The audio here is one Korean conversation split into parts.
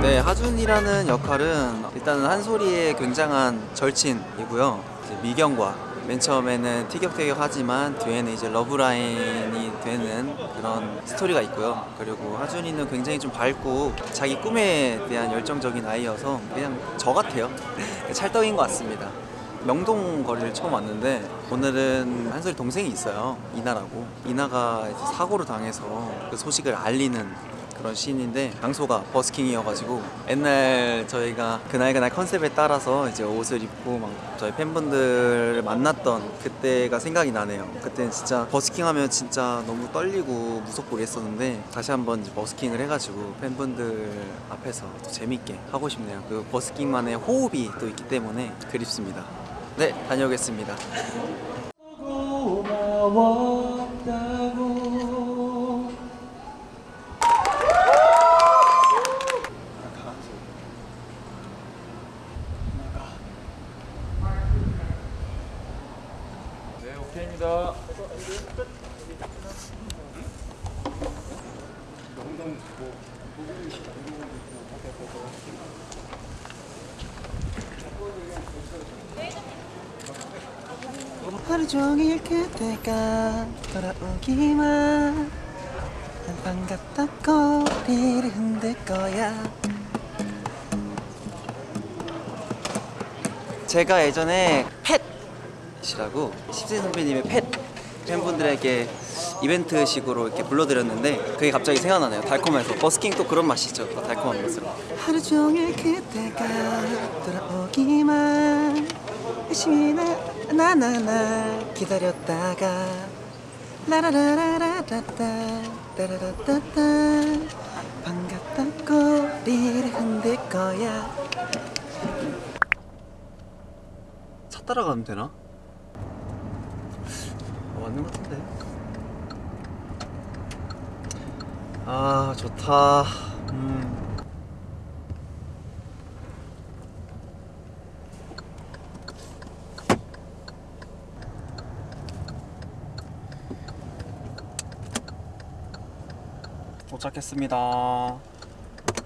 네, 하준이라는 역할은 일단은 한소리의 굉장한 절친이고요. 미경과 맨 처음에는 티격태격하지만 뒤에는 이제 러브라인이 되는 그런 스토리가 있고요. 그리고 하준이는 굉장히 좀 밝고 자기 꿈에 대한 열정적인 아이여서 그냥 저 같아요. 찰떡인 것 같습니다. 명동 거리를 처음 왔는데 오늘은 한솔이 동생이 있어요 이나라고 이나가 사고를 당해서 그 소식을 알리는 그런 씬인데 장소가 버스킹이어가지고 옛날 저희가 그날 그날 컨셉에 따라서 이제 옷을 입고 막 저희 팬분들을 만났던 그때가 생각이 나네요. 그때는 진짜 버스킹 하면 진짜 너무 떨리고 무섭고 그랬었는데 다시 한번 버스킹을 해가지고 팬분들 앞에서 또 재밌게 하고 싶네요. 그 버스킹만의 호흡이 또 있기 때문에 그립습니다. 네 다녀오겠습니다 하루 종일 그대가 돌아오기만 난 반갑다 꼬리를 흔들 거야. 제가 예전에 펫이라고 십세 선배님의 펫 팬분들에게 이벤트식으로 이렇게 불러드렸는데 그게 갑자기 생각나네요. 달콤해서. 버스킹 또 그런 맛이죠. 더 달콤한 맛으로. 하루 종일 그대가 돌아오기만 열심히 나 나나나 기다렸다가 라라라라라따 따라라따따 반갑다 꼬리를 흔들 거야. 차 따라가면 되나? 어, 맞는 것 같은데 아 좋다. 음. 도착했습니다.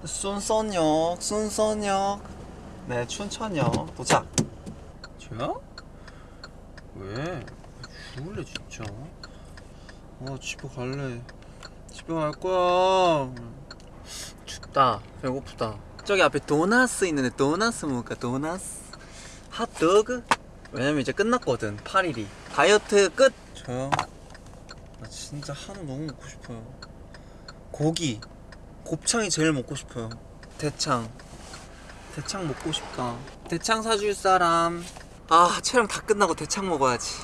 순선역 순선역. 네 춘천역 도착. 저야? 왜? 죽을래 진짜? 아 집에 갈래 집에 갈 거야 춥다 배고프다 저기 앞에 도나스 있는데 도나스 먹을까 도나스 핫도그 왜냐면 이제 끝났거든 8일이 다이어트 끝 저요? 나 진짜 한우 너무 먹고 싶어요 고기 곱창이 제일 먹고 싶어요 대창 대창 먹고 싶다 대창 사줄 사람 아 촬영 다 끝나고 대창 먹어야지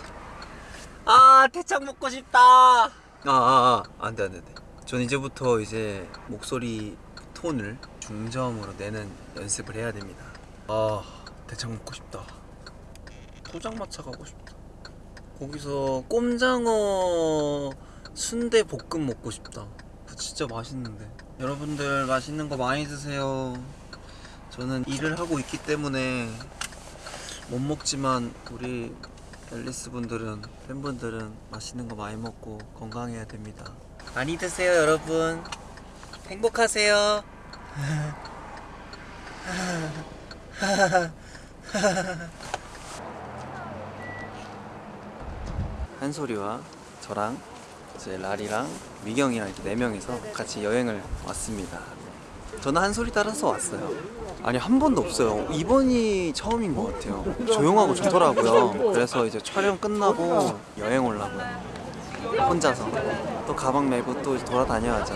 아 대창 먹고 싶다 아아아 아, 아. 안돼 안돼 안돼 전 이제부터 이제 목소리 톤을 중저음으로 내는 연습을 해야 됩니다. 아 대창 먹고 싶다. 포장마차 가고 싶다. 거기서 꼼장어 순대 볶음 먹고 싶다. 진짜 맛있는데. 여러분들 맛있는 거 많이 드세요. 저는 일을 하고 있기 때문에 못 먹지만 우리 앨리스 분들은 팬분들은 맛있는 거 많이 먹고 건강해야 됩니다 많이 드세요 여러분 행복하세요 한소리와 저랑 이제 라리랑 미경이랑 이렇게 네 명이서 같이 여행을 왔습니다. 저는 한소리 따라서 왔어요. 아니 한 번도 없어요. 이번이 처음인 것 같아요. 조용하고 좋더라고요. 그래서 이제 촬영 끝나고 여행 오려고요. 혼자서 또 가방 메고 또 돌아다녀야죠.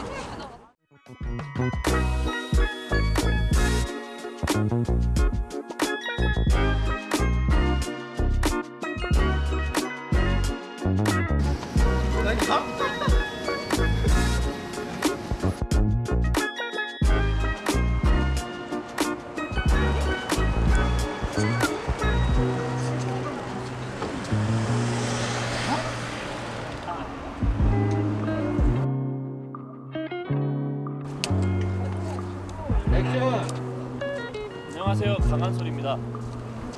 강한솔입니다.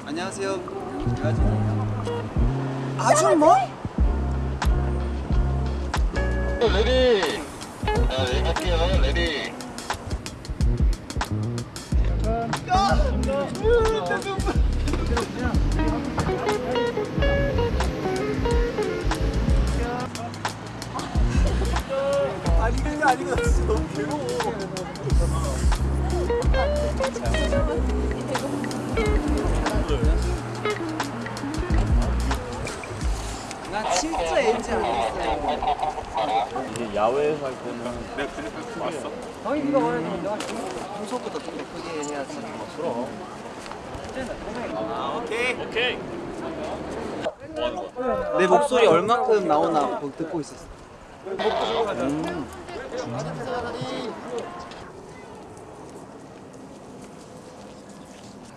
안녕하세요. 아주 뭐? 레디. 자, 얘기할게요. 레디. 아니 그게 아니고 나 진짜 너무 괴로워. 나 진짜 엔지 안 했어. 이게 야외에서 할 때는 평소보다 좀더 크게 해야지. 그럼. 아 오케이. 오케이. 내 목소리 얼마큼 나오나 보- 듣고 있었어.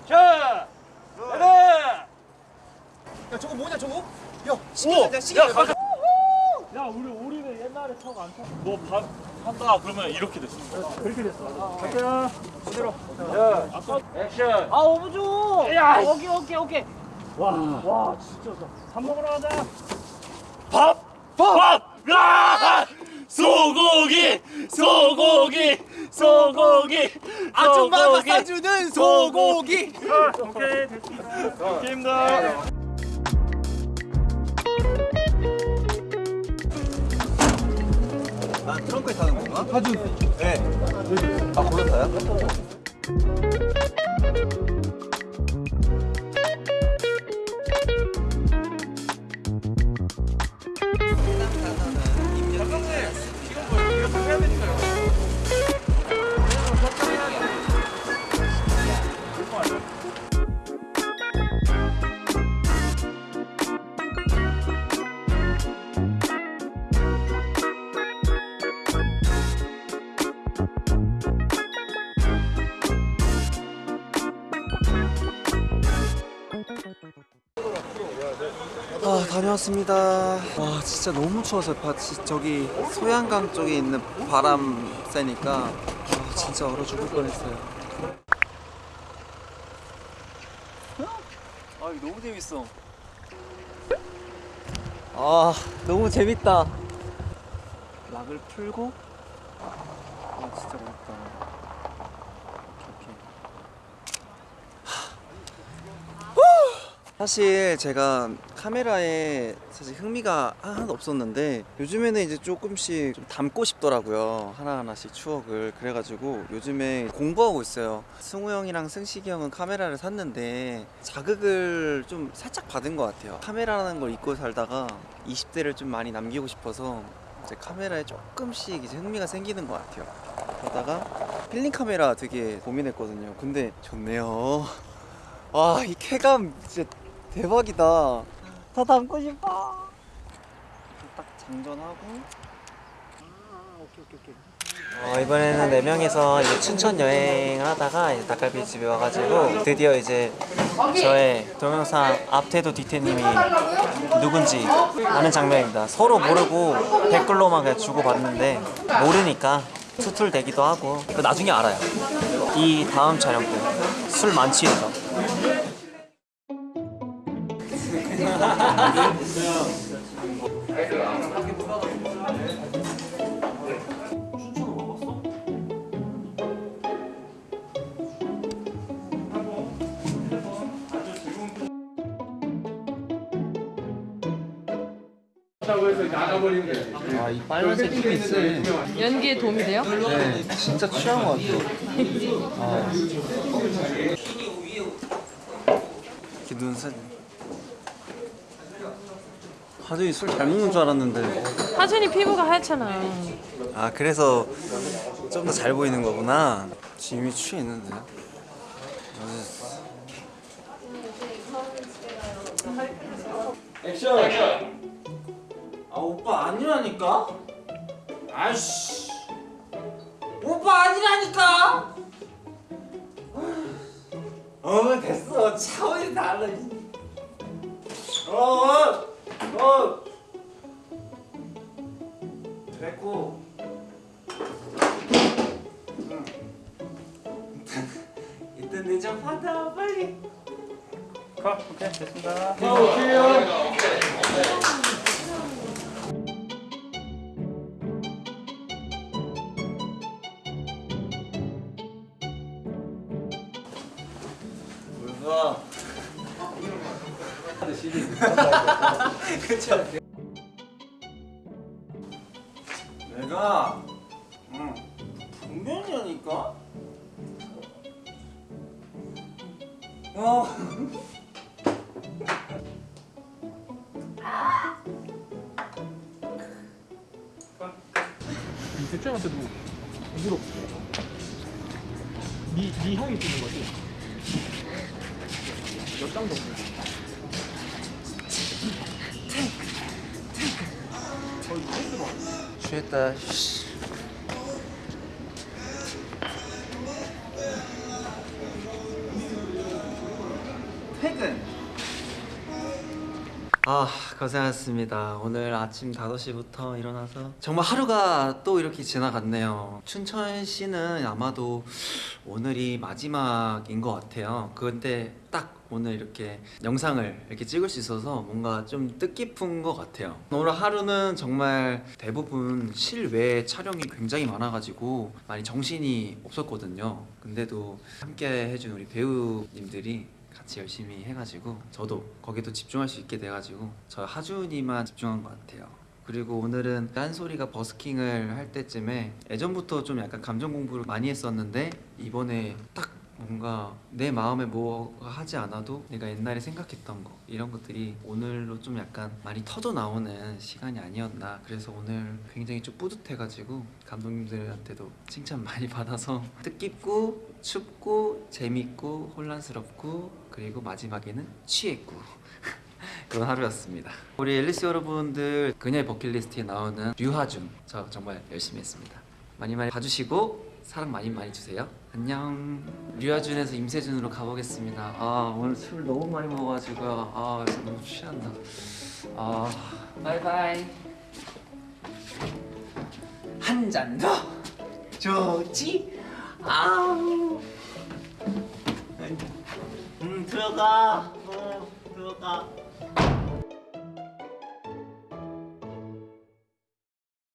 자, 레디. 야 저거 뭐냐 저거? 야 오, 시계자 시계자. 야 우리 우리는 옛날에 타고 안 타. 너밥 한다 그러면 이렇게 됐어. 그렇게 됐어. 갈게요. 그대로. 야, 아까 액션. 아 오브죠. 야, 오케이 오케이 오케이. 와, 와, 진짜 밥 먹으러 가자. 밥, 밥, 야! 소고기, 소고기, 소고기. 아줌마가. 사주는 소고기. 오케이, 됐습니다. 오케이입니다. 트렁크에 타는 건가? 하준. 네. 아 타요? 다녀왔습니다. 와 진짜 너무 추워서 바, 지- 저기 소양강 쪽에 있는 바람 쐬니까 아, 진짜 얼어 죽을 뻔했어요. 아 너무 재밌어. 아 너무 재밌다. 락을 풀고 아 진짜 어렵다. 이렇게. 사실 제가 카메라에 사실 흥미가 하나도 없었는데 요즘에는 이제 조금씩 좀 담고 싶더라고요. 하나하나씩 추억을. 그래가지고 요즘에 공부하고 있어요. 승우 형이랑 승식이 형은 카메라를 샀는데 자극을 좀 살짝 받은 것 같아요. 카메라라는 걸 잊고 살다가 20대를 좀 많이 남기고 싶어서 이제 카메라에 조금씩 이제 흥미가 생기는 것 같아요. 그러다가 필름 카메라 되게 고민했거든요. 근데 좋네요. 와 이 쾌감 진짜 대박이다. 더 담고 싶어. 딱 장전하고. 어, 이번에는 네 명이서 이제 춘천 여행을 하다가 이제 닭갈비 집에 와가지고 드디어 이제 저의 동영상 앞태도 뒤태님이 누군지 아는 장면입니다. 서로 모르고 댓글로만 그냥 주고받는데 모르니까 투툴대기도 하고 그 나중에 알아요. 이 다음 촬영 때술 만취해서 아 이 빨간색 힘이 있어. 연기에 도움이 돼요? 네, 진짜 취한 것 같아요. 아. 이렇게 눈살. 하준이 술 잘 먹는 줄 알았는데. 하준이 피부가 하얗잖아. 아 그래서 좀 더 잘 보이는 거구나. 지금 이미 취해 있는데. 아 오빠 아니라니까? 아씨 오빠 아니라니까? 어 됐어 차원이 달라 어어 어. 됐습니다. 그렇죠. 대장한테도 부드럽고. 네, 네 향이 드는 거지. 몇장 정도? 취했다. 아 고생하셨습니다. 오늘 아침 5시부터 일어나서 정말 하루가 또 이렇게 지나갔네요. 춘천시는 아마도 오늘이 마지막인 것 같아요. 그런데 딱 오늘 이렇게 영상을 이렇게 찍을 수 있어서 뭔가 좀 뜻깊은 것 같아요. 오늘 하루는 정말 대부분 실외 촬영이 굉장히 많아가지고 많이 정신이 없었거든요. 근데도 함께 해준 우리 배우님들이 같이 열심히 해가지고 저도 거기도 집중할 수 있게 돼가지고 저 하준이만 집중한 것 같아요. 그리고 오늘은 딴소리가 버스킹을 할 때쯤에 예전부터 좀 약간 감정 공부를 많이 했었는데 이번에 딱 뭔가 내 마음에 뭐가 하지 않아도 내가 옛날에 생각했던 거 이런 것들이 오늘로 좀 약간 많이 터져 나오는 시간이 아니었나 그래서 오늘 굉장히 좀 뿌듯해가지고 감독님들한테도 칭찬 많이 받아서 뜻깊고 춥고 재밌고 혼란스럽고 그리고 마지막에는 취했고 그런 하루였습니다. 우리 앨리스 여러분들 그녀의 버킷리스트에 나오는 류하준 저 정말 열심히 했습니다. 많이 많이 봐주시고 사랑 많이 많이 주세요. 안녕. 류하준에서 임세준으로 가보겠습니다. 아 오늘 술 너무 많이 먹어가지고요. 아 너무 취한다. 아 바이바이. 한 잔 더. 좋지? 아우. 음 들어가. 어 들어가.